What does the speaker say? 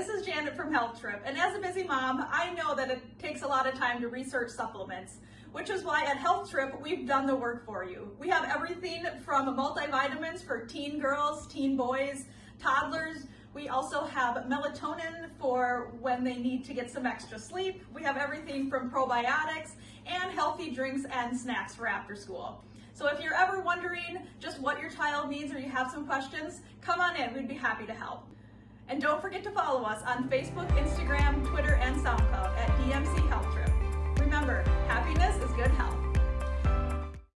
this is Janet from Health Trip, and as a busy mom, I know that it takes a lot of time to research supplements, which is why at Health Trip, we've done the work for you. We have everything from multivitamins for teen girls, teen boys, toddlers. We also have melatonin for when they need to get some extra sleep. We have everything from probiotics and healthy drinks and snacks for after school. So if you're ever wondering just what your child needs or you have some questions, come on in, we'd be happy to help. And don't forget to follow us on Facebook, Instagram, Twitter, and